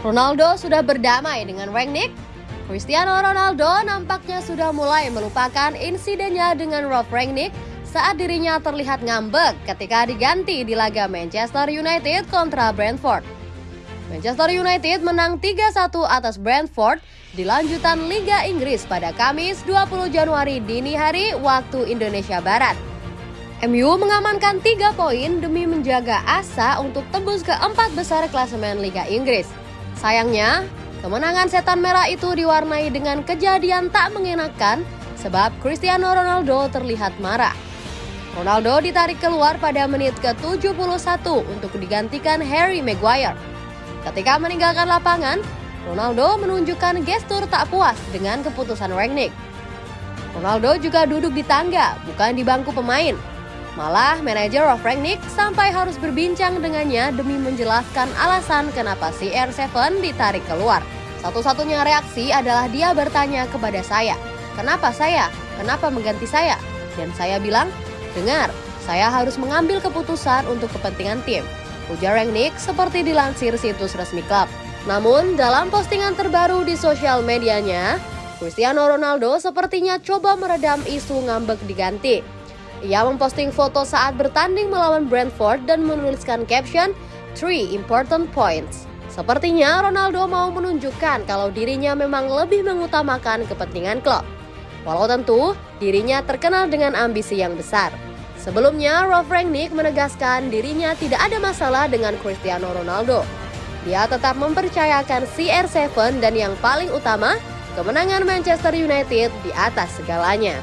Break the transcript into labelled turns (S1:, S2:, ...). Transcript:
S1: Ronaldo sudah berdamai dengan Rangnick? Cristiano Ronaldo nampaknya sudah mulai melupakan insidennya dengan Rob Rangnick saat dirinya terlihat ngambek ketika diganti di laga Manchester United kontra Brentford. Manchester United menang 3-1 atas Brentford di lanjutan Liga Inggris pada Kamis 20 Januari dini hari waktu Indonesia Barat. MU mengamankan 3 poin demi menjaga asa untuk tembus ke empat besar klasemen Liga Inggris. Sayangnya, kemenangan setan merah itu diwarnai dengan kejadian tak mengenakan sebab Cristiano Ronaldo terlihat marah. Ronaldo ditarik keluar pada menit ke-71 untuk digantikan Harry Maguire. Ketika meninggalkan lapangan, Ronaldo menunjukkan gestur tak puas dengan keputusan Rangnick. Ronaldo juga duduk di tangga, bukan di bangku pemain. Malah manajer of Rangnick sampai harus berbincang dengannya demi menjelaskan alasan kenapa si R7 ditarik keluar. Satu-satunya reaksi adalah dia bertanya kepada saya, kenapa saya? Kenapa mengganti saya? Dan saya bilang, dengar, saya harus mengambil keputusan untuk kepentingan tim. Ujar Rangnick seperti dilansir situs resmi klub. Namun, dalam postingan terbaru di sosial medianya, Cristiano Ronaldo sepertinya coba meredam isu ngambek diganti. Ia memposting foto saat bertanding melawan Brentford dan menuliskan caption Three important points. Sepertinya Ronaldo mau menunjukkan kalau dirinya memang lebih mengutamakan kepentingan klub. Walau tentu dirinya terkenal dengan ambisi yang besar. Sebelumnya, Rolf Rangnick menegaskan dirinya tidak ada masalah dengan Cristiano Ronaldo. Dia tetap mempercayakan CR7 dan yang paling utama, kemenangan Manchester United di atas segalanya.